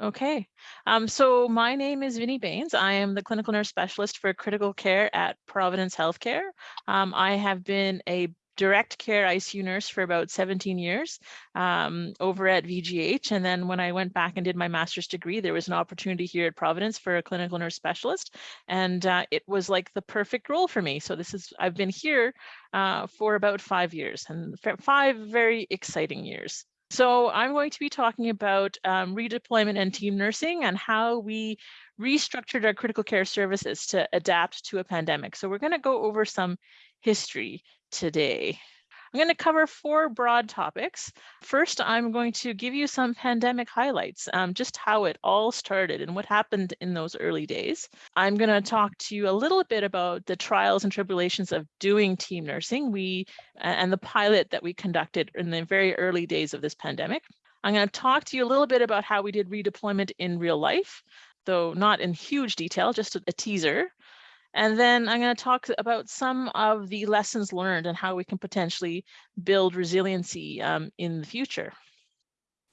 Okay, um, so my name is Vinnie Baines. I am the clinical nurse specialist for critical care at Providence Healthcare. Um, I have been a direct care ICU nurse for about 17 years um, over at VGH. And then when I went back and did my master's degree, there was an opportunity here at Providence for a clinical nurse specialist. And uh, it was like the perfect role for me. So this is, I've been here uh, for about five years and five very exciting years. So I'm going to be talking about um, redeployment and team nursing and how we restructured our critical care services to adapt to a pandemic. So we're going to go over some history today. I'm going to cover four broad topics. First, I'm going to give you some pandemic highlights, um, just how it all started and what happened in those early days. I'm going to talk to you a little bit about the trials and tribulations of doing team nursing we and the pilot that we conducted in the very early days of this pandemic. I'm going to talk to you a little bit about how we did redeployment in real life, though not in huge detail, just a, a teaser. And then I'm going to talk about some of the lessons learned and how we can potentially build resiliency um, in the future.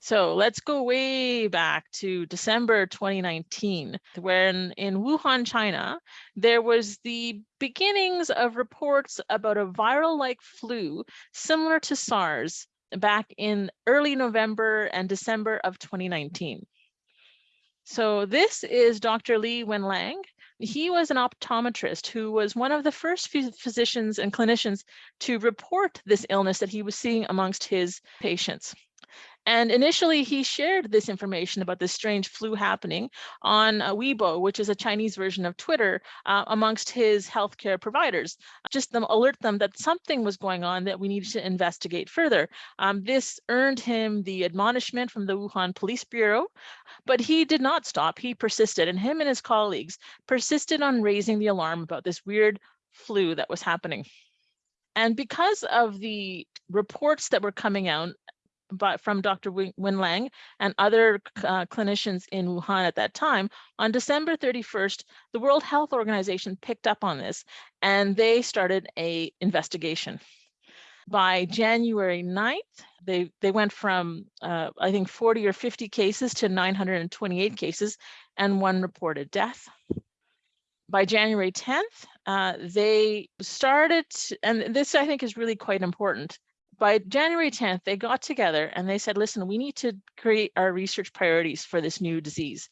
So let's go way back to December 2019, when in Wuhan, China, there was the beginnings of reports about a viral-like flu similar to SARS back in early November and December of 2019. So this is Dr. Li Wenliang. He was an optometrist who was one of the first physicians and clinicians to report this illness that he was seeing amongst his patients. And initially he shared this information about this strange flu happening on uh, Weibo, which is a Chinese version of Twitter, uh, amongst his healthcare providers, just them alert them that something was going on that we needed to investigate further. Um, this earned him the admonishment from the Wuhan Police Bureau, but he did not stop. He persisted and him and his colleagues persisted on raising the alarm about this weird flu that was happening. And because of the reports that were coming out but from Dr. Wenliang and other uh, clinicians in Wuhan at that time, on December 31st, the World Health Organization picked up on this and they started a investigation. By January 9th, they, they went from, uh, I think, 40 or 50 cases to 928 cases and one reported death. By January 10th, uh, they started, and this I think is really quite important, by January 10th, they got together and they said, listen, we need to create our research priorities for this new disease.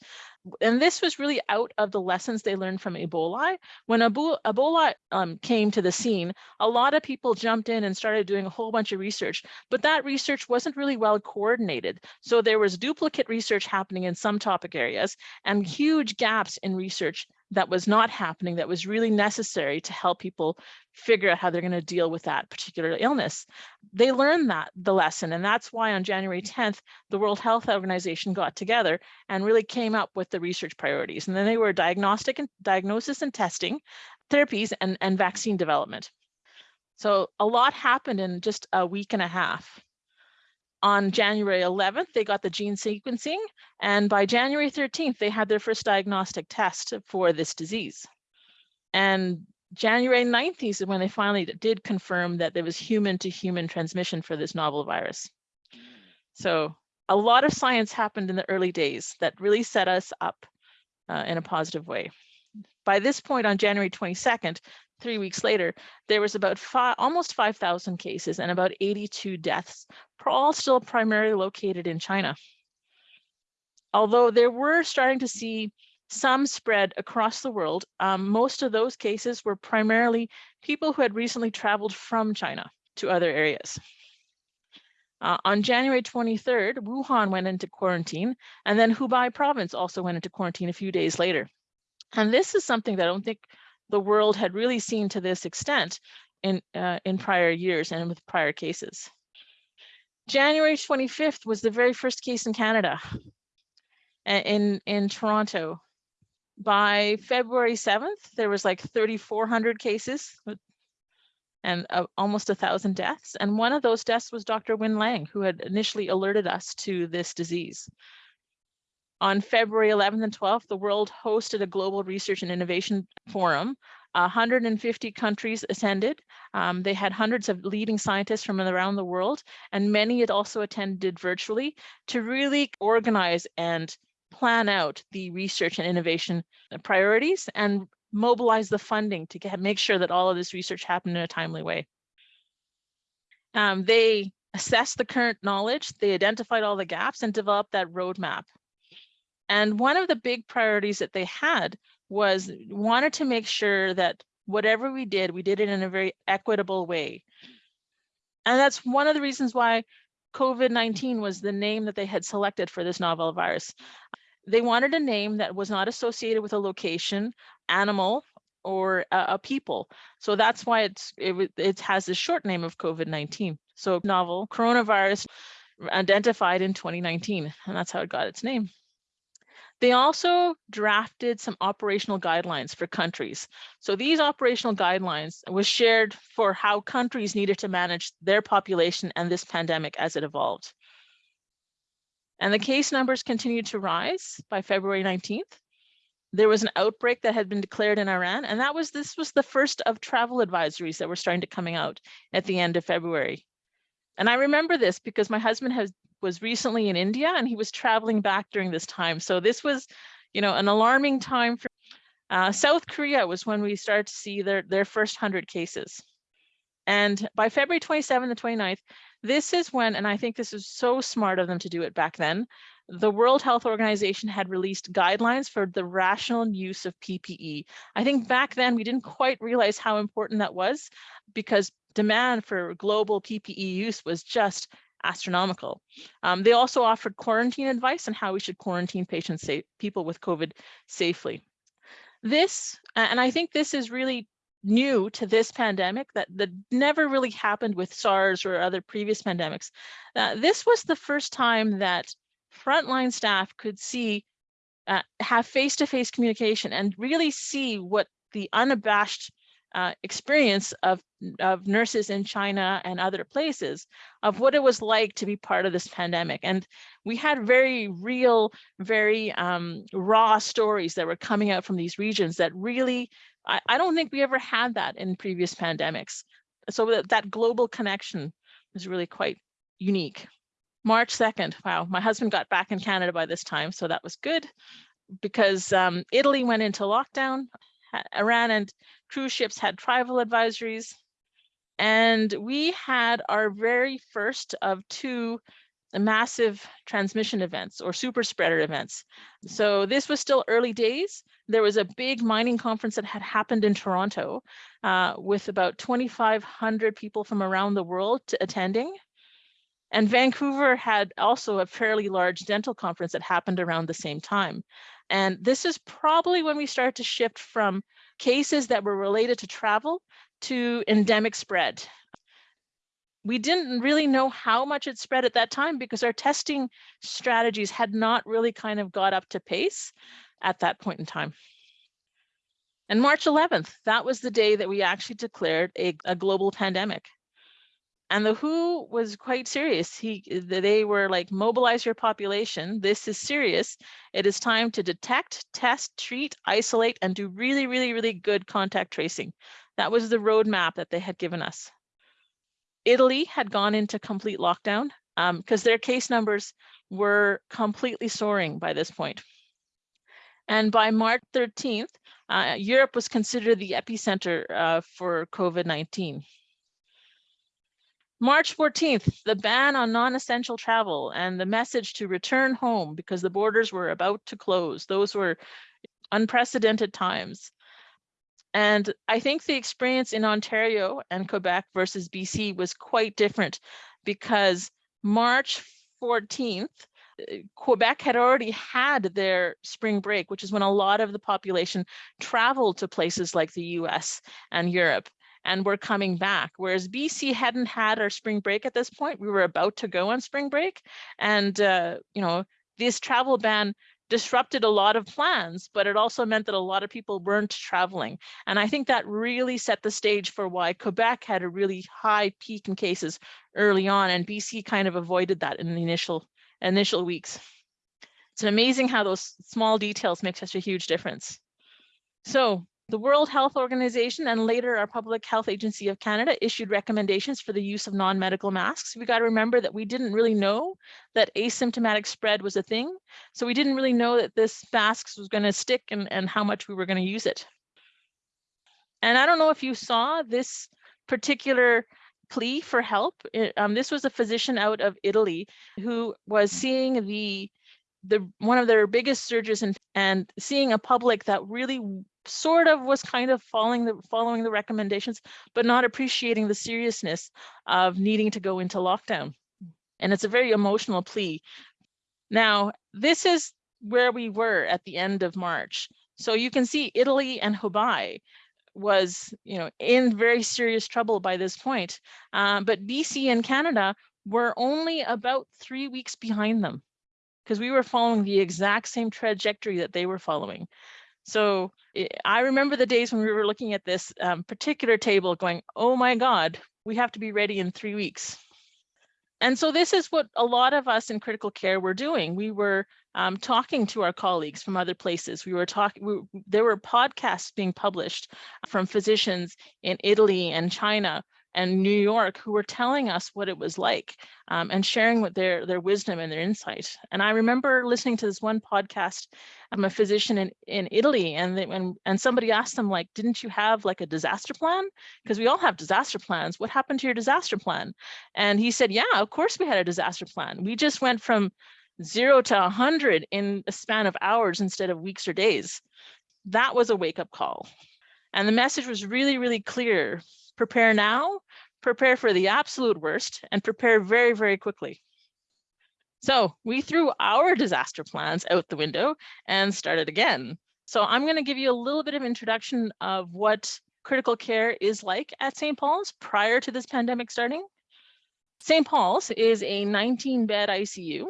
And this was really out of the lessons they learned from Ebola. When Ebola um, came to the scene, a lot of people jumped in and started doing a whole bunch of research, but that research wasn't really well coordinated. So there was duplicate research happening in some topic areas and huge gaps in research that was not happening that was really necessary to help people figure out how they're going to deal with that particular illness. They learned that the lesson and that's why on January mm. 10th the World Health Organization got together and really came up with the research priorities and then they were diagnostic and diagnosis and testing, therapies and, and vaccine development. So a lot happened in just a week and a half on January 11th, they got the gene sequencing, and by January 13th, they had their first diagnostic test for this disease. And January 9th is when they finally did confirm that there was human to human transmission for this novel virus. So a lot of science happened in the early days that really set us up uh, in a positive way. By this point on January 22nd, three weeks later, there was about almost 5,000 cases and about 82 deaths, all still primarily located in China. Although there were starting to see some spread across the world, um, most of those cases were primarily people who had recently traveled from China to other areas. Uh, on January 23rd, Wuhan went into quarantine, and then Hubei province also went into quarantine a few days later. And this is something that I don't think the world had really seen to this extent in, uh, in prior years and with prior cases. January 25th was the very first case in Canada, in, in Toronto. By February 7th, there was like 3,400 cases and uh, almost a thousand deaths. And one of those deaths was Dr. Wenliang, who had initially alerted us to this disease. On February 11th and 12th, the world hosted a global research and innovation forum. 150 countries attended. Um, they had hundreds of leading scientists from around the world, and many had also attended virtually to really organize and plan out the research and innovation priorities and mobilize the funding to get, make sure that all of this research happened in a timely way. Um, they assessed the current knowledge, they identified all the gaps and developed that roadmap. And one of the big priorities that they had was wanted to make sure that whatever we did, we did it in a very equitable way. And that's one of the reasons why COVID-19 was the name that they had selected for this novel virus. They wanted a name that was not associated with a location, animal, or a, a people. So that's why it's it, it has the short name of COVID-19. So novel coronavirus identified in 2019, and that's how it got its name. They also drafted some operational guidelines for countries. So these operational guidelines was shared for how countries needed to manage their population and this pandemic as it evolved. And the case numbers continued to rise by February 19th. There was an outbreak that had been declared in Iran, and that was this was the first of travel advisories that were starting to coming out at the end of February. And I remember this because my husband has was recently in India and he was traveling back during this time. So this was, you know, an alarming time for uh, South Korea was when we started to see their, their first 100 cases. And by February 27th and 29th, this is when, and I think this is so smart of them to do it back then, the World Health Organization had released guidelines for the rational use of PPE. I think back then we didn't quite realize how important that was because demand for global PPE use was just astronomical. Um, they also offered quarantine advice on how we should quarantine patients, safe, people with COVID safely. This, and I think this is really new to this pandemic that, that never really happened with SARS or other previous pandemics. Uh, this was the first time that frontline staff could see, uh, have face-to-face -face communication and really see what the unabashed uh, experience of, of nurses in China and other places of what it was like to be part of this pandemic. And we had very real, very um, raw stories that were coming out from these regions that really, I, I don't think we ever had that in previous pandemics. So that, that global connection is really quite unique. March 2nd, wow, my husband got back in Canada by this time, so that was good because um, Italy went into lockdown. Iran and cruise ships had travel advisories. And we had our very first of two massive transmission events or super spreader events. So this was still early days. There was a big mining conference that had happened in Toronto uh, with about 2,500 people from around the world attending. And Vancouver had also a fairly large dental conference that happened around the same time. And this is probably when we start to shift from cases that were related to travel to endemic spread. We didn't really know how much it spread at that time because our testing strategies had not really kind of got up to pace at that point in time. And March 11th, that was the day that we actually declared a, a global pandemic and the WHO was quite serious. He, they were like, mobilize your population. This is serious. It is time to detect, test, treat, isolate, and do really, really, really good contact tracing. That was the roadmap that they had given us. Italy had gone into complete lockdown because um, their case numbers were completely soaring by this point. And by March 13th, uh, Europe was considered the epicenter uh, for COVID-19. March 14th, the ban on non-essential travel and the message to return home because the borders were about to close. Those were unprecedented times. And I think the experience in Ontario and Quebec versus BC was quite different because March 14th, Quebec had already had their spring break, which is when a lot of the population traveled to places like the US and Europe and we're coming back. Whereas BC hadn't had our spring break at this point. We were about to go on spring break. And, uh, you know, this travel ban disrupted a lot of plans, but it also meant that a lot of people weren't traveling. And I think that really set the stage for why Quebec had a really high peak in cases early on and BC kind of avoided that in the initial initial weeks. It's amazing how those small details make such a huge difference. So The World Health Organization and later our Public Health Agency of Canada issued recommendations for the use of non-medical masks. We got to remember that we didn't really know that asymptomatic spread was a thing. So we didn't really know that this masks was going to stick and, and how much we were going to use it. And I don't know if you saw this particular plea for help. um, this was a physician out of Italy who was seeing the the one of their biggest surges and and seeing a public that really sort of was kind of following the following the recommendations, but not appreciating the seriousness of needing to go into lockdown. And it's a very emotional plea. Now, this is where we were at the end of March. So you can see Italy and Hubei was, you know, in very serious trouble by this point. Um, but BC and Canada were only about three weeks behind them because we were following the exact same trajectory that they were following. So eh, I remember the days when we were looking at this um, particular table going, oh my God, we have to be ready in three weeks. And so this is what a lot of us in critical care were doing. We were um, talking to our colleagues from other places. We were talking, we, there were podcasts being published from physicians in Italy and China and New York who were telling us what it was like um, and sharing with their, their wisdom and their insight. And I remember listening to this one podcast, I'm a physician in, in Italy and, they, and, and somebody asked them like, didn't you have like a disaster plan? Because we all have disaster plans. What happened to your disaster plan? And he said, yeah, of course we had a disaster plan. We just went from zero to 100 in a span of hours instead of weeks or days. That was a wake up call. And the message was really, really clear prepare now, prepare for the absolute worst, and prepare very, very quickly. So we threw our disaster plans out the window and started again. So I'm going to give you a little bit of introduction of what critical care is like at St. Paul's prior to this pandemic starting. St. Paul's is a 19 bed ICU.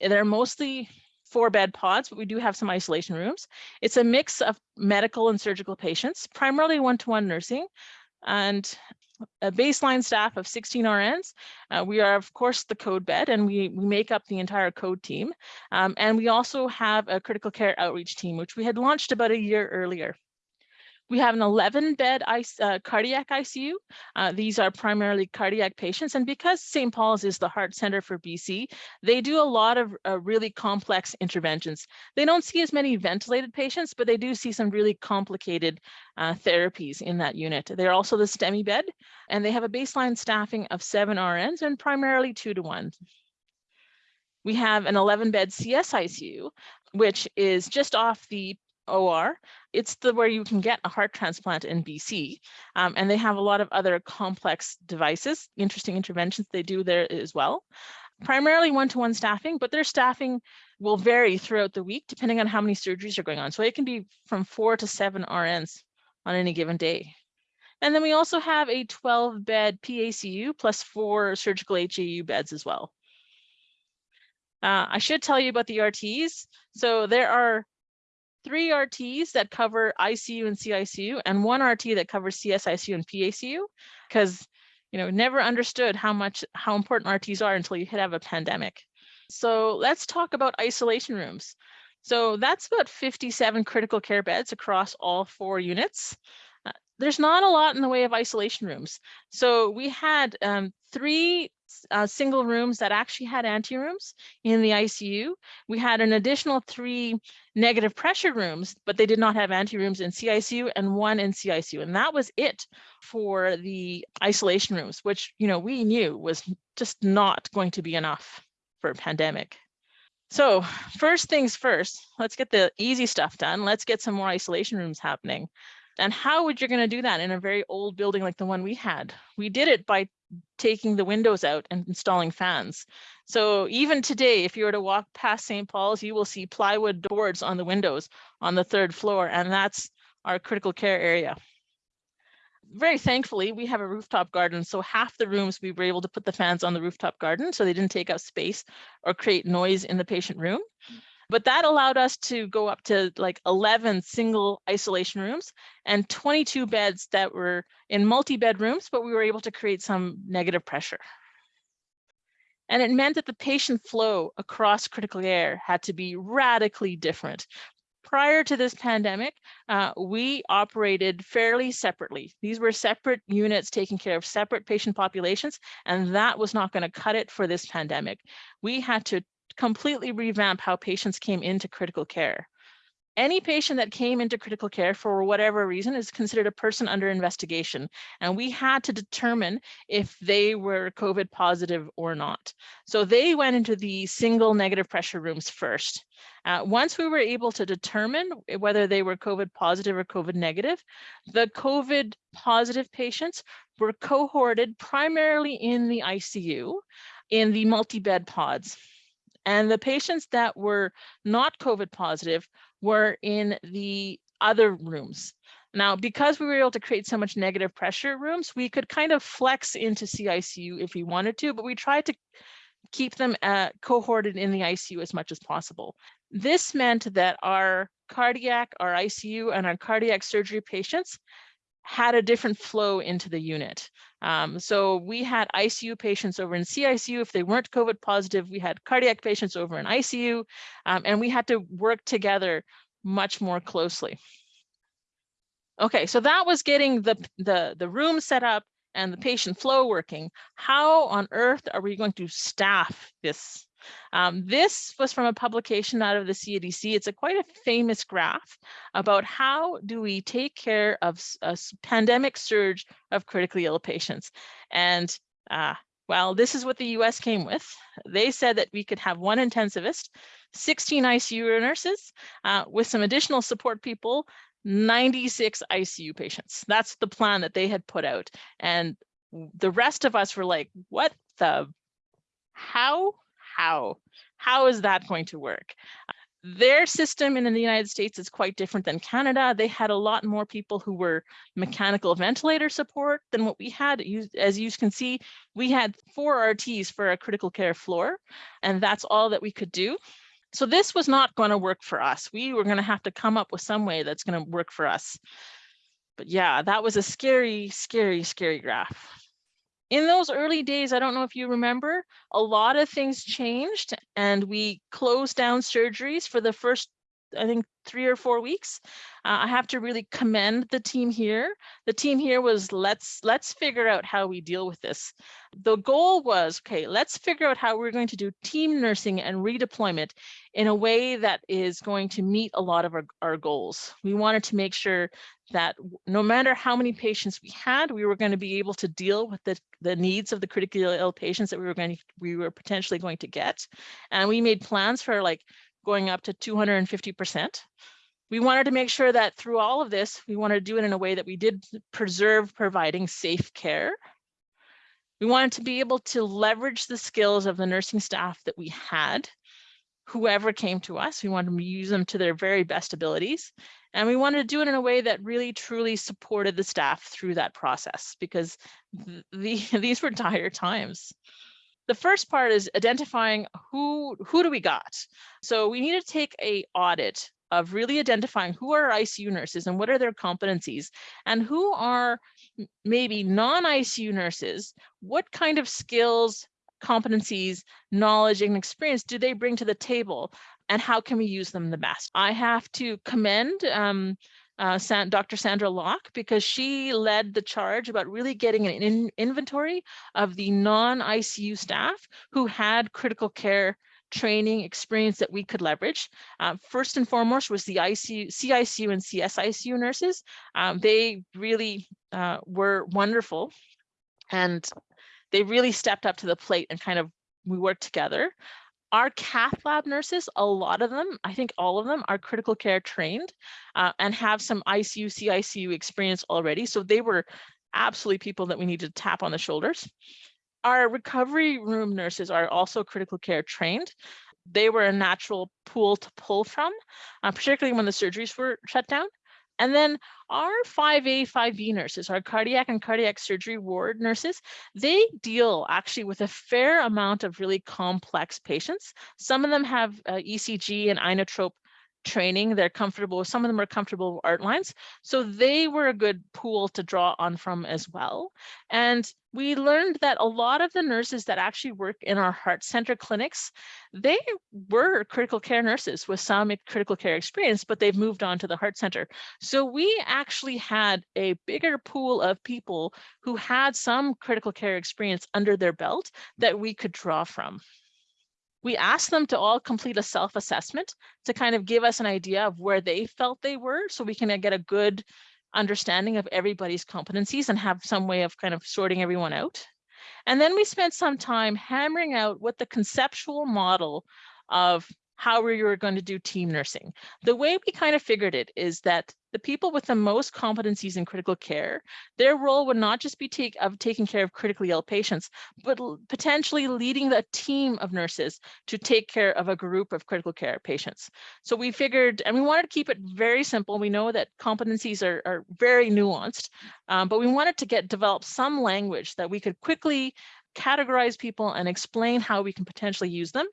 They're mostly four bed pods, but we do have some isolation rooms. It's a mix of medical and surgical patients, primarily one-to-one -one nursing, and a baseline staff of 16 RNs. Uh, we are, of course, the code bed, and we, we make up the entire code team. Um, and we also have a critical care outreach team, which we had launched about a year earlier. We have an 11 bed uh, cardiac ICU. Uh, these are primarily cardiac patients. And because St. Paul's is the heart center for BC, they do a lot of uh, really complex interventions. They don't see as many ventilated patients, but they do see some really complicated uh, therapies in that unit. They're also the STEMI bed, and they have a baseline staffing of seven RNs and primarily two to one. We have an 11 bed CSICU, which is just off the OR. It's the where you can get a heart transplant in BC. Um, and they have a lot of other complex devices, interesting interventions they do there as well. Primarily one-to-one -one staffing, but their staffing will vary throughout the week depending on how many surgeries are going on. So it can be from four to seven RNs on any given day. And then we also have a 12 bed PACU plus four surgical HAU beds as well. Uh, I should tell you about the RTs. So there are three RTs that cover ICU and CICU and one RT that covers CSICU and PACU because you know never understood how much how important RTs are until you hit have a pandemic. So let's talk about isolation rooms. So that's about 57 critical care beds across all four units. Uh, there's not a lot in the way of isolation rooms. So we had um, three uh, single rooms that actually had anterooms in the ICU. We had an additional three negative pressure rooms, but they did not have anterooms in CICU and one in CICU. And that was it for the isolation rooms, which, you know, we knew was just not going to be enough for a pandemic. So first things first, let's get the easy stuff done. Let's get some more isolation rooms happening. And how would you going to do that in a very old building like the one we had? We did it by taking the windows out and installing fans. So even today, if you were to walk past St. Paul's, you will see plywood boards on the windows on the third floor, and that's our critical care area. Very thankfully, we have a rooftop garden, so half the rooms we were able to put the fans on the rooftop garden so they didn't take up space or create noise in the patient room. But that allowed us to go up to like 11 single isolation rooms and 22 beds that were in multi-bed rooms, but we were able to create some negative pressure. And it meant that the patient flow across critical care had to be radically different. prior to this pandemic, uh, we operated fairly separately. These were separate units taking care of separate patient populations, and that was not going to cut it for this pandemic. We had to completely revamp how patients came into critical care any patient that came into critical care for whatever reason is considered a person under investigation. And we had to determine if they were COVID positive or not. So they went into the single negative pressure rooms first. Uh, once we were able to determine whether they were COVID positive or COVID negative, the COVID positive patients were cohorted primarily in the ICU in the multi-bed pods. And the patients that were not COVID positive were in the other rooms. Now, because we were able to create so much negative pressure rooms, we could kind of flex into CICU if we wanted to, but we tried to keep them uh, cohorted in the ICU as much as possible. This meant that our cardiac, our ICU, and our cardiac surgery patients had a different flow into the unit. Um, so we had ICU patients over in CICU. If they weren't COVID positive, we had cardiac patients over in ICU, um, and we had to work together much more closely. Okay, so that was getting the, the, the room set up and the patient flow working. How on earth are we going to staff this um, this was from a publication out of the CADC. It's a quite a famous graph about how do we take care of a pandemic surge of critically ill patients. And uh, well, this is what the US came with. They said that we could have one intensivist, 16 ICU nurses, uh, with some additional support people, 96 ICU patients. That's the plan that they had put out. And the rest of us were like, what the, how how? How is that going to work? Their system in the United States is quite different than Canada. They had a lot more people who were mechanical ventilator support than what we had. As you can see, we had four RTs for a critical care floor, and that's all that we could do. So this was not going to work for us. We were going to have to come up with some way that's going to work for us. But yeah, that was a scary, scary, scary graph in those early days, I don't know if you remember, a lot of things changed and we closed down surgeries for the first, I think, three or four weeks. Uh, I have to really commend the team here. The team here was let's let's figure out how we deal with this. The goal was, okay, let's figure out how we're going to do team nursing and redeployment in a way that is going to meet a lot of our, our goals. We wanted to make sure that no matter how many patients we had, we were going to be able to deal with the, the needs of the critically ill patients that we were going to, we were potentially going to get. And we made plans for like going up to 250%. We wanted to make sure that through all of this, we wanted to do it in a way that we did preserve providing safe care. We wanted to be able to leverage the skills of the nursing staff that we had, whoever came to us, we wanted to use them to their very best abilities. And we wanted to do it in a way that really truly supported the staff through that process because the, these were dire times. The first part is identifying who who do we got? So we need to take a audit of really identifying who are ICU nurses and what are their competencies and who are maybe non-ICU nurses, what kind of skills, competencies, knowledge and experience do they bring to the table and how can we use them the best? I have to commend um, uh, Dr. Sandra Locke because she led the charge about really getting an in inventory of the non-ICU staff who had critical care training experience that we could leverage. Um, first and foremost was the ICU, CICU and CSICU nurses. Um, they really uh, were wonderful and they really stepped up to the plate and kind of we worked together. Our cath lab nurses, a lot of them, I think all of them are critical care trained uh, and have some ICU, CICU experience already. So they were absolutely people that we need to tap on the shoulders. Our recovery room nurses are also critical care trained. They were a natural pool to pull from, uh, particularly when the surgeries were shut down. And then our 5A, 5B nurses, our cardiac and cardiac surgery ward nurses, they deal actually with a fair amount of really complex patients. Some of them have uh, ECG and inotrope training. They're comfortable, some of them are comfortable with art lines. So they were a good pool to draw on from as well. And we learned that a lot of the nurses that actually work in our heart center clinics, they were critical care nurses with some critical care experience, but they've moved on to the heart center. So we actually had a bigger pool of people who had some critical care experience under their belt that we could draw from. We asked them to all complete a self-assessment to kind of give us an idea of where they felt they were so we can uh, get a good understanding of everybody's competencies and have some way of kind of sorting everyone out. And then we spent some time hammering out what the conceptual model of how we were going to do team nursing. The way we kind of figured it is that the people with the most competencies in critical care, their role would not just be take, of taking care of critically ill patients, but potentially leading the team of nurses to take care of a group of critical care patients. So we figured, and we wanted to keep it very simple. We know that competencies are, are very nuanced, um, but we wanted to get develop some language that we could quickly categorize people and explain how we can potentially use them.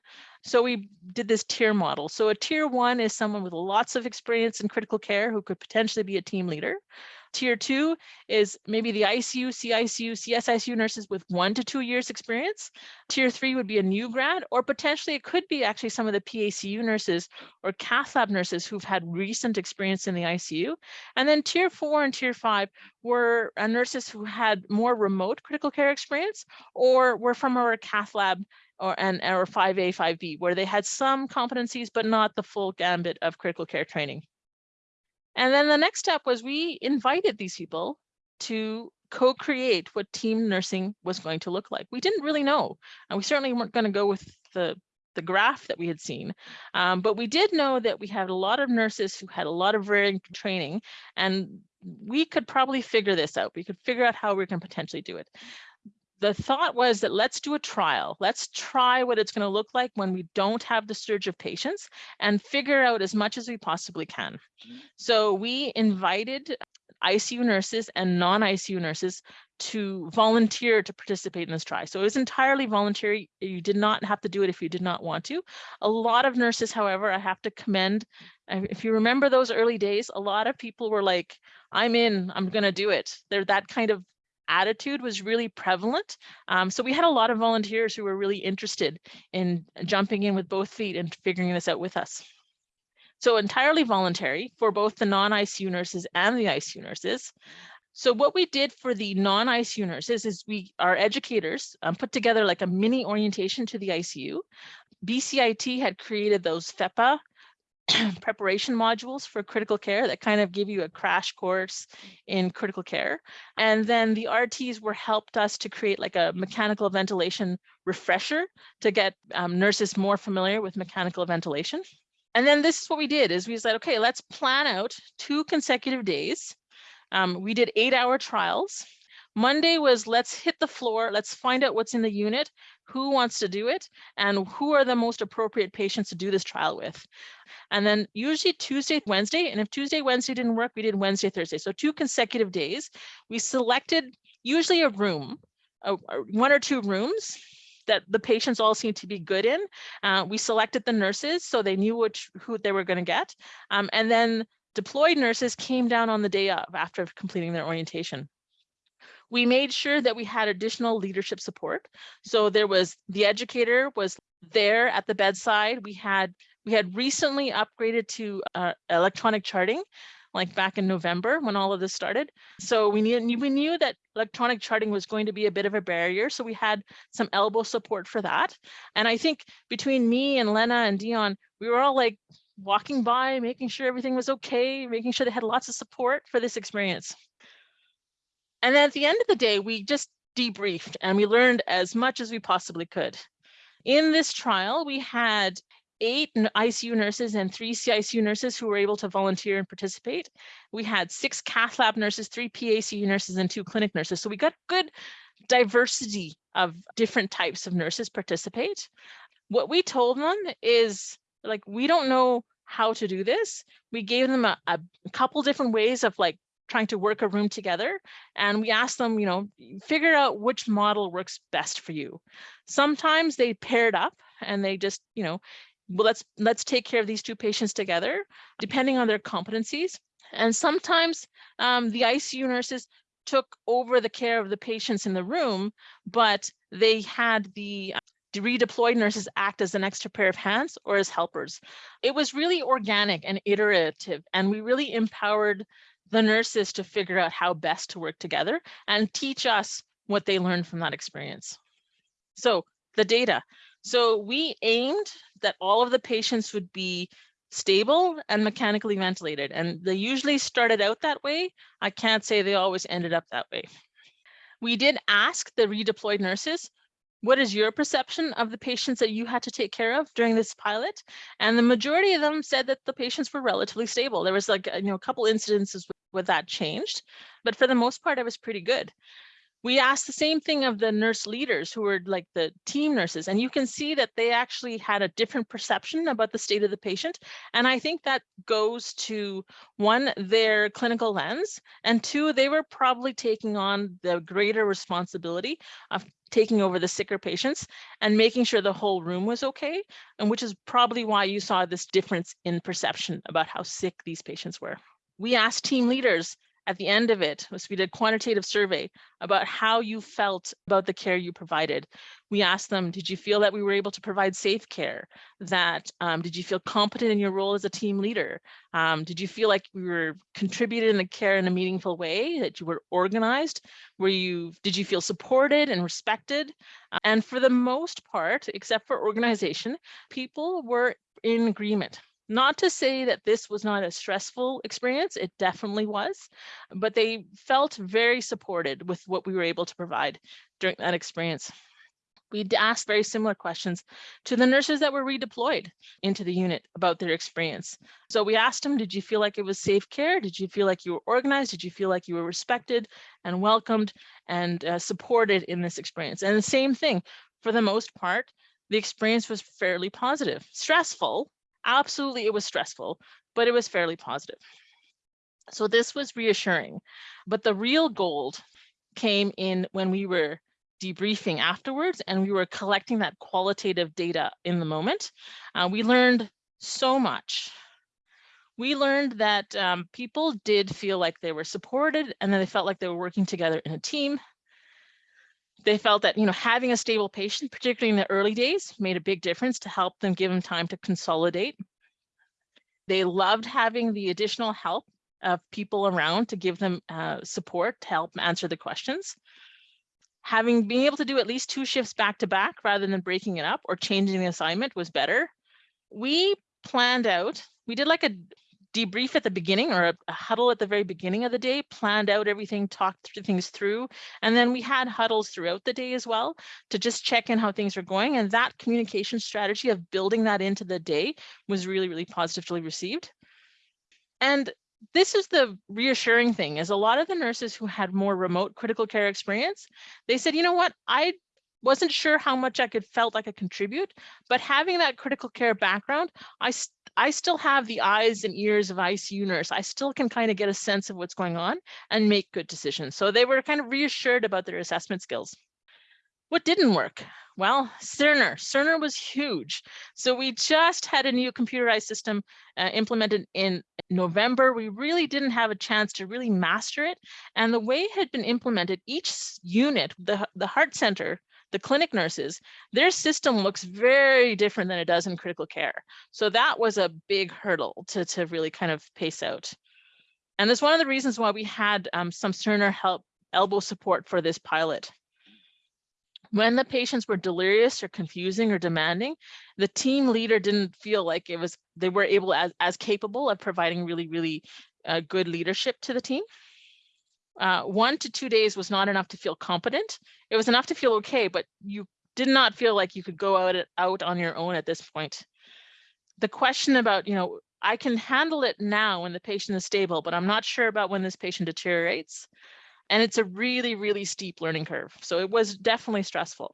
So we did this tier model. So a tier one is someone with lots of experience in critical care who could potentially be a team leader. Tier two is maybe the ICU, CICU, CSICU nurses with one to two years experience. Tier three would be a new grad, or potentially it could be actually some of the PACU nurses or cath lab nurses who've had recent experience in the ICU. And then tier four and tier five were uh, nurses who had more remote critical care experience or were from our cath lab or and or 5A, 5B, where they had some competencies, but not the full gambit of critical care training. And then the next step was we invited these people to co-create what team nursing was going to look like. We didn't really know, and we certainly weren't going to go with the the graph that we had seen. Um, but we did know that we had a lot of nurses who had a lot of varying training and we could probably figure this out. We could figure out how we can potentially do it the thought was that let's do a trial. Let's try what it's going to look like when we don't have the surge of patients and figure out as much as we possibly can. So we invited ICU nurses and non-ICU nurses to volunteer to participate in this trial. So it was entirely voluntary. You did not have to do it if you did not want to. A lot of nurses, however, I have to commend, if you remember those early days, a lot of people were like, I'm in, I'm going to do it. They're that kind of attitude was really prevalent. Um, so we had a lot of volunteers who were really interested in jumping in with both feet and figuring this out with us. So entirely voluntary for both the non-ICU nurses and the ICU nurses. So what we did for the non-ICU nurses is we, our educators um, put together like a mini orientation to the ICU. BCIT had created those FEPA preparation modules for critical care that kind of give you a crash course in critical care. And then the RTs were helped us to create like a mechanical ventilation refresher to get um, nurses more familiar with mechanical ventilation. And then this is what we did is we said, okay, let's plan out two consecutive days. Um, we did eight hour trials Monday was let's hit the floor, let's find out what's in the unit, who wants to do it, and who are the most appropriate patients to do this trial with. And then usually Tuesday, Wednesday, and if Tuesday, Wednesday didn't work, we did Wednesday, Thursday. So two consecutive days. We selected usually a room, uh, one or two rooms that the patients all seemed to be good in. Uh, we selected the nurses so they knew which who they were going to get. Um, and then deployed nurses came down on the day of after completing their orientation. We made sure that we had additional leadership support. So there was the educator was there at the bedside. We had we had recently upgraded to uh, electronic charting like back in November when all of this started. So we knew, we knew that electronic charting was going to be a bit of a barrier. So we had some elbow support for that. And I think between me and Lena and Dion, we were all like walking by, making sure everything was okay, making sure they had lots of support for this experience. And at the end of the day, we just debriefed and we learned as much as we possibly could. In this trial, we had eight ICU nurses and three CICU nurses who were able to volunteer and participate. We had six cath lab nurses, three PACU nurses, and two clinic nurses. So we got good diversity of different types of nurses participate. What we told them is like, we don't know how to do this. We gave them a, a couple different ways of like trying to work a room together. And we asked them, you know, figure out which model works best for you. Sometimes they paired up and they just, you know, well, let's let's take care of these two patients together, depending on their competencies. And sometimes um, the ICU nurses took over the care of the patients in the room, but they had the redeployed nurses act as an extra pair of hands or as helpers. It was really organic and iterative, and we really empowered the nurses to figure out how best to work together and teach us what they learned from that experience. So the data. So we aimed that all of the patients would be stable and mechanically ventilated, and they usually started out that way. I can't say they always ended up that way. We did ask the redeployed nurses what is your perception of the patients that you had to take care of during this pilot? And the majority of them said that the patients were relatively stable. There was like, you know, a couple incidences where that changed, but for the most part, it was pretty good. We asked the same thing of the nurse leaders who were like the team nurses, and you can see that they actually had a different perception about the state of the patient. And I think that goes to one, their clinical lens, and two, they were probably taking on the greater responsibility of taking over the sicker patients and making sure the whole room was okay, and which is probably why you saw this difference in perception about how sick these patients were. We asked team leaders at the end of it was we did a quantitative survey about how you felt about the care you provided. We asked them, did you feel that we were able to provide safe care? That um, did you feel competent in your role as a team leader? Um, did you feel like we were contributed in the care in a meaningful way? That you were organized? Were you did you feel supported and respected? and for the most part, except for organization, people were in agreement not to say that this was not a stressful experience, it definitely was, but they felt very supported with what we were able to provide during that experience. We asked very similar questions to the nurses that were redeployed into the unit about their experience. So we asked them, did you feel like it was safe care? Did you feel like you were organized? Did you feel like you were respected and welcomed and uh, supported in this experience? And the same thing, for the most part, the experience was fairly positive, stressful, absolutely it was stressful, but it was fairly positive. So this was reassuring, but the real gold came in when we were debriefing afterwards and we were collecting that qualitative data in the moment. Uh, we learned so much. We learned that um, people did feel like they were supported and then they felt like they were working together in a team they felt that you know having a stable patient, particularly in the early days, made a big difference to help them give them time to consolidate. They loved having the additional help of people around to give them uh, support to help answer the questions. Having being able to do at least two shifts back to back rather than breaking it up or changing the assignment was better. We planned out, we did like a debrief at the beginning or a, a, huddle at the very beginning of the day, planned out everything, talked through things through. And then we had huddles throughout the day as well to just check in how things are going. And that communication strategy of building that into the day was really, really positively received. And this is the reassuring thing is a lot of the nurses who had more remote critical care experience, they said, you know what, I wasn't sure how much I could felt like I contribute, but having that critical care background, I I still have the eyes and ears of ICU nurse. I still can kind of get a sense of what's going on and make good decisions. So they were kind of reassured about their assessment skills. What didn't work? Well, Cerner. Cerner was huge. So we just had a new computerized system uh, implemented in November. We really didn't have a chance to really master it. And the way it had been implemented, each unit, the, the heart center the clinic nurses, their system looks very different than it does in critical care. So that was a big hurdle to, to really kind of pace out. And that's one of the reasons why we had um, some Cerner help elbow support for this pilot. When the patients were delirious or confusing or demanding, the team leader didn't feel like it was they were able as, as capable of providing really, really uh, good leadership to the team uh, one to two days was not enough to feel competent. It was enough to feel okay, but you did not feel like you could go out, out on your own at this point. The question about, you know, I can handle it now when the patient is stable, but I'm not sure about when this patient deteriorates. And it's a really, really steep learning curve. So it was definitely stressful.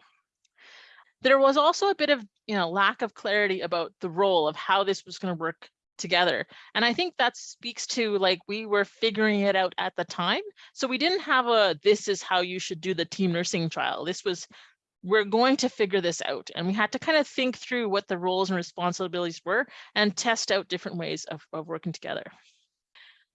There was also a bit of, you know, lack of clarity about the role of how this was going to work together. And I think that speaks to like we were figuring it out at the time. So we didn't have a this is how you should do the team nursing trial. This was we're going to figure this out. And we had to kind of think through what the roles and responsibilities were and test out different ways of, of working together.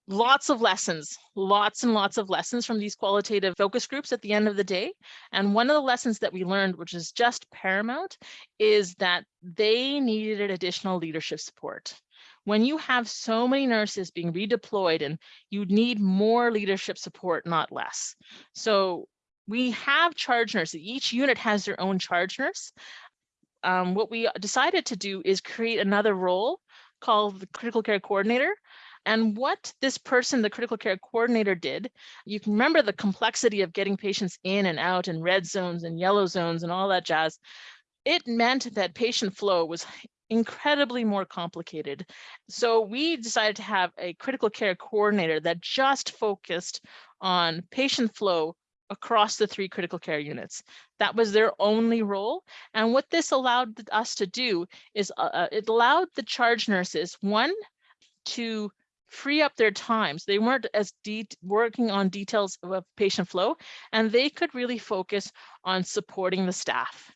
Lots of lessons, lots and lots of lessons from these qualitative focus groups at the end of the day. And one of the lessons that we learned, which is just paramount, is that they needed additional leadership support when you have so many nurses being redeployed and you need more leadership support, not less. So we have charge nurses. Each unit has their own charge nurse. Um, what we decided to do is create another role called the critical care coordinator. And what this person, the critical care coordinator did, you can remember the complexity of getting patients in and out and red zones and yellow zones and all that jazz. It meant that patient flow was incredibly more complicated. So we decided to have a critical care coordinator that just focused on patient flow across the three critical care units. That was their only role. And what this allowed us to do is uh, uh it allowed the charge nurses, one, to free up their times. They weren't as working on details of patient flow, and they could really focus on supporting the staff.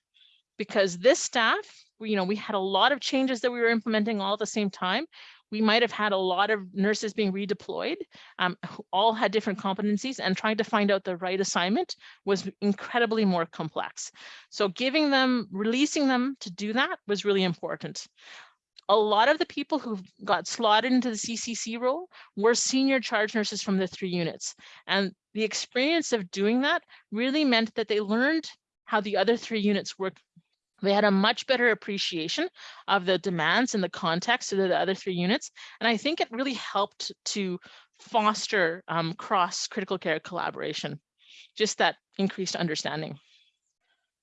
Because this staff, you know, we had a lot of changes that we were implementing all at the same time we might have had a lot of nurses being redeployed, um, who all had different competencies and trying to find out the right assignment was incredibly more complex. So giving them, releasing them to do that was really important. A lot of the people who got slotted into the CCC role were senior charge nurses from the three units. And the experience of doing that really meant that they learned how the other three units work they had a much better appreciation of the demands and the context of the other three units. And I think it really helped to foster um, cross critical care collaboration, just that increased understanding.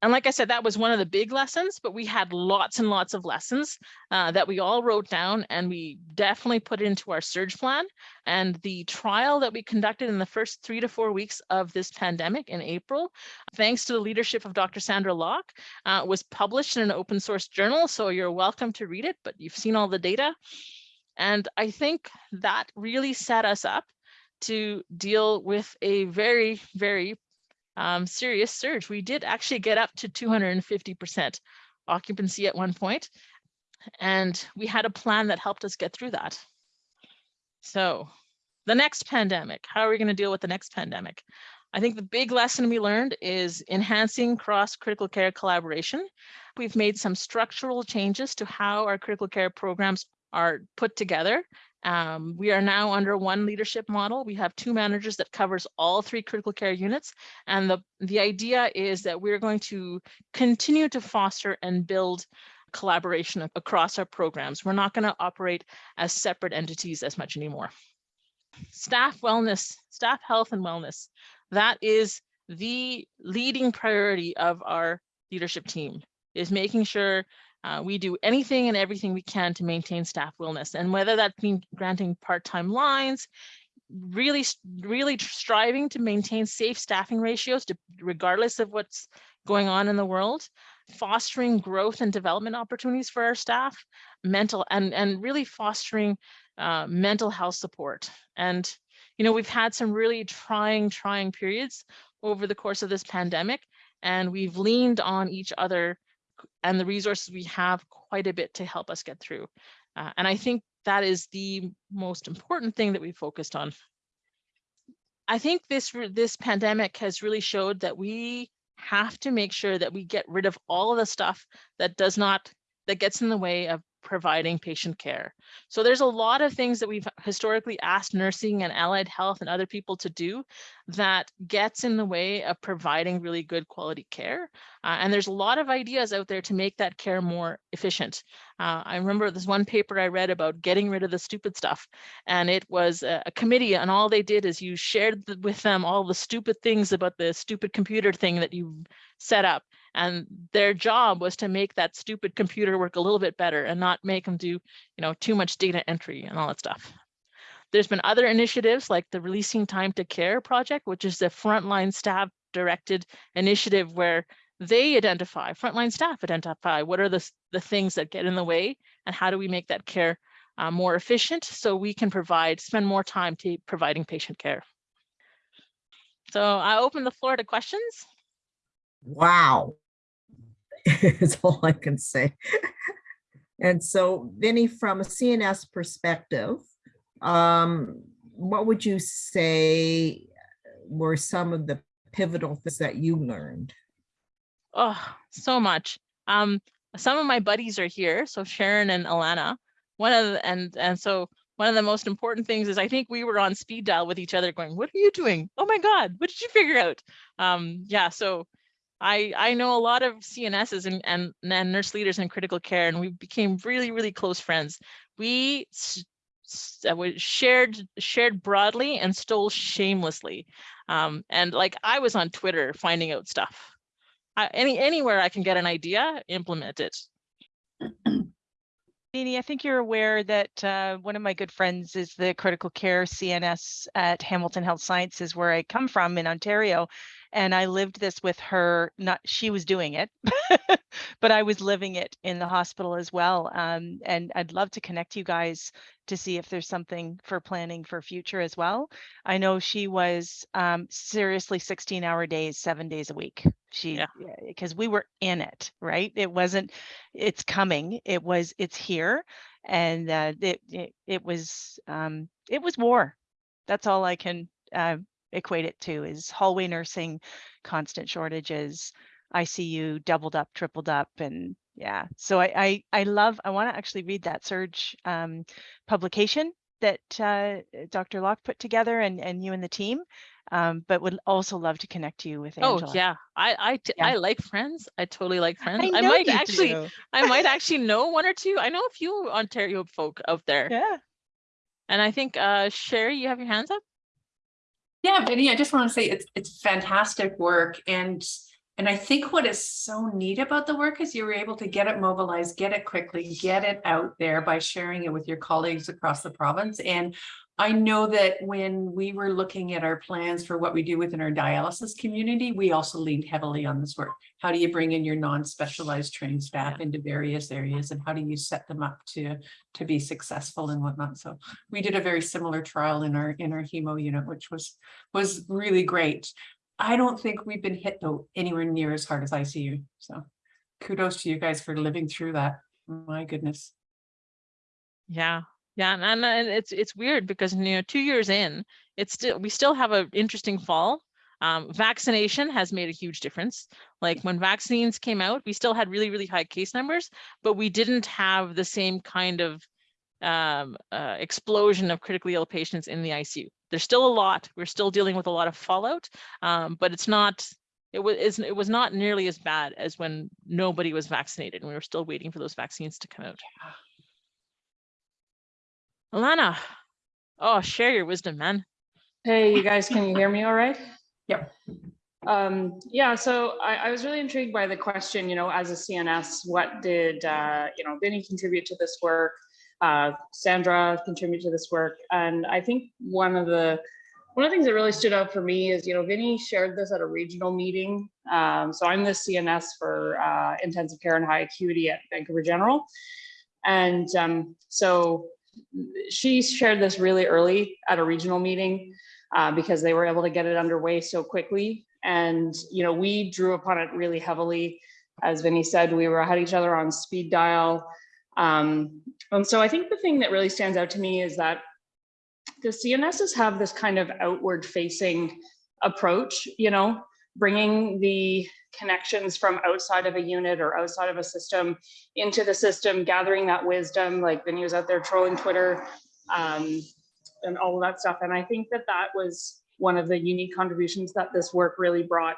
And like I said, that was one of the big lessons, but we had lots and lots of lessons uh, that we all wrote down and we definitely put into our surge plan. And the trial that we conducted in the first three to four weeks of this pandemic in April, thanks to the leadership of Dr. Sandra Locke, uh, was published in an open source journal. So you're welcome to read it, but you've seen all the data. And I think that really set us up to deal with a very, very um, serious surge. We did actually get up to 250% occupancy at one point, and we had a plan that helped us get through that. So the next pandemic, how are we going to deal with the next pandemic? I think the big lesson we learned is enhancing cross critical care collaboration. We've made some structural changes to how our critical care programs are put together um, we are now under one leadership model. We have two managers that covers all three critical care units. And the, the idea is that we're going to continue to foster and build collaboration across our programs. We're not going to operate as separate entities as much anymore. Staff wellness, staff health and wellness. That is the leading priority of our leadership team is making sure uh, we do anything and everything we can to maintain staff wellness. And whether that means granting part-time lines, really, really striving to maintain safe staffing ratios to, regardless of what's going on in the world, fostering growth and development opportunities for our staff, mental and, and really fostering uh, mental health support. And, you know, we've had some really trying, trying periods over the course of this pandemic, and we've leaned on each other and the resources we have quite a bit to help us get through. Uh, and I think that is the most important thing that we focused on. I think this this pandemic has really showed that we have to make sure that we get rid of all of the stuff that does not that gets in the way of providing patient care. So there's a lot of things that we've historically asked nursing and allied health and other people to do that gets in the way of providing really good quality care. Uh, and there's a lot of ideas out there to make that care more efficient. Uh, I remember this one paper I read about getting rid of the stupid stuff. And it was a, a committee and all they did is you shared the, with them all the stupid things about the stupid computer thing that you set up. And their job was to make that stupid computer work a little bit better and not make them do, you know, too much data entry and all that stuff. There's been other initiatives like the Releasing Time to Care project, which is a frontline staff directed initiative where they identify, frontline staff identify what are the, the things that get in the way and how do we make that care uh, more efficient so we can provide, spend more time to providing patient care. So I open the floor to questions. Wow. is all I can say. And so Vinny, from a CNS perspective, um, what would you say were some of the pivotal things that you learned? Oh, so much. Um, some of my buddies are here, so Sharon and Alana. One of the, and and so one of the most important things is I think we were on speed dial with each other, going, "What are you doing? Oh my God, what did you figure out?" Um, yeah, so I I know a lot of CNSs and and, and nurse leaders in critical care, and we became really really close friends. Uh, we shared shared broadly and stole shamelessly, um, and like I was on Twitter finding out stuff. I, any anywhere I can get an idea, implement it. Vinny, I think you're aware that uh, one of my good friends is the critical care CNS at Hamilton Health Sciences, where I come from in Ontario. And I lived this with her, not she was doing it, but I was living it in the hospital as well. Um, and I'd love to connect you guys to see if there's something for planning for future as well. I know she was um, seriously 16 hour days, seven days a week. She, Yeah. because we were in it, right? It wasn't, it's coming. It was, it's here. And uh, it, it, it was, um, it was war. That's all I can uh, equate it to is hallway nursing, constant shortages, ICU doubled up, tripled up. And yeah, so I, I, I love, I want to actually read that surge um, publication that uh, Dr. Locke put together and, and you and the team, um, but would also love to connect you with Angela. Oh yeah, I I Yeah. I like friends. I totally like friends. I, I, might actually do. I might actually know one or two. I know a few Ontario folk out there. Yeah. And I think uh Sherry, you have your hands up? Yeah, Vinny, I just want to say it's it's fantastic work and and I think what is so neat about the work is you were able to get it mobilized, get it quickly, get it out there by sharing it with your colleagues across the province. And I know that when we were looking at our plans for what we do within our dialysis community, we also leaned heavily on this work. How do you bring in your non-specialized trained staff into various areas and how do you set them up to to be successful and whatnot? So we did a very similar trial in our in our hemo unit, which was was really great. I don't think we've been hit though anywhere near as hard as ICU. So kudos to you guys for living through that. My goodness. Yeah. Yeah, and, and it's it's weird because you know, two years in, it's still we still have an interesting fall. Um, vaccination has made a huge difference. Like when vaccines came out, we still had really, really high case numbers, but we didn't have the same kind of um, uh, explosion of critically ill patients in the ICU. There's still a lot. We're still dealing with a lot of fallout, um, but it's not. It was it was not nearly as bad as when nobody was vaccinated, and we were still waiting for those vaccines to come out. Alana, oh, share your wisdom, man. Hey, you guys, can you hear me all right? Yep. Um, yeah, so I, I was really intrigued by the question, you know, as a CNS, what did, uh, you know, Vinny contribute to this work? Uh, Sandra contribute to this work? And I think one of the, one of the things that really stood out for me is, you know, Vinny shared this at a regional meeting. Um, so I'm the CNS for uh, intensive care and high acuity at Vancouver General. And um, so she shared this really early at a regional meeting uh, because they were able to get it underway so quickly. And, you know, we drew upon it really heavily. As Vinny said, we were had each other on speed dial. Um, and so I think the thing that really stands out to me is that the CNSs have this kind of outward facing approach, you know, bringing the connections from outside of a unit or outside of a system into the system, gathering that wisdom, like Vinny was out there trolling Twitter um, and all of that stuff. And I think that that was one of the unique contributions that this work really brought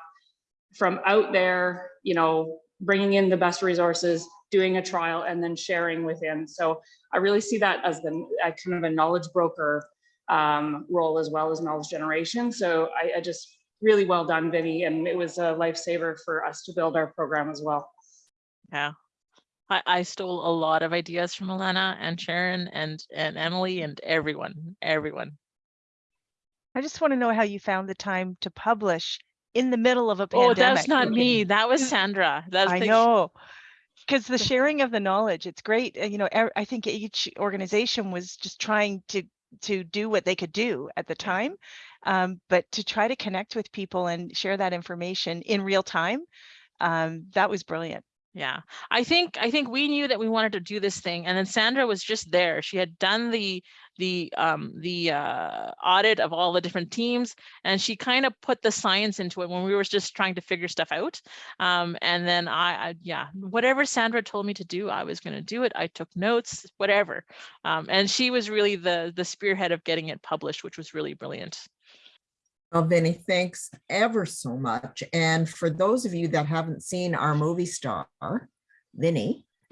from out there, you know, bringing in the best resources, doing a trial and then sharing within. So I really see that as the kind of a knowledge broker um, role as well as knowledge generation. So I, I just really well done, Vinny, and it was a lifesaver for us to build our program as well. Yeah. I, I stole a lot of ideas from Alana and Sharon and and Emily and everyone, everyone. I just want to know how you found the time to publish in the middle of a pandemic. Oh, pandemic. that's not me. That was Sandra. That's I the- know. Because the sharing of the knowledge, it's great. uh, You know, I think each organization was just trying to to do what they could do at the time, um, but to try to connect with people and share that information in real time, um, that was brilliant. Yeah, I think I think we knew that we wanted to do this thing, and then Sandra was just there. She had done the the um the uh audit of all the different teams, and she kind of put the science into it when we were just trying to figure stuff out. Um, and then I, I yeah, whatever Sandra told me to do, I was going to do it. I took notes, whatever. Um, and she was really the the spearhead of getting it published, which was really brilliant. Well, Vinny, thanks ever so much. And for those of you that haven't seen our movie star, Vinny,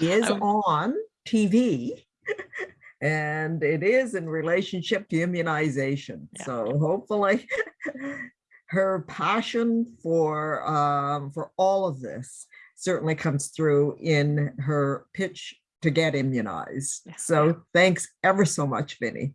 is on TV. And it is in relationship to immunization. Yeah. So hopefully her passion for, um, for all of this certainly comes through in her pitch to get immunized. Yeah. So thanks ever so much, Vinny.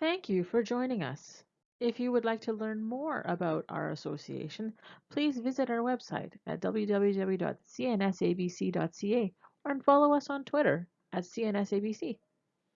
Thank you for joining us. If you would like to learn more about our association, please visit our website at www.cnsabc.ca or follow us on Twitter at CNSABC.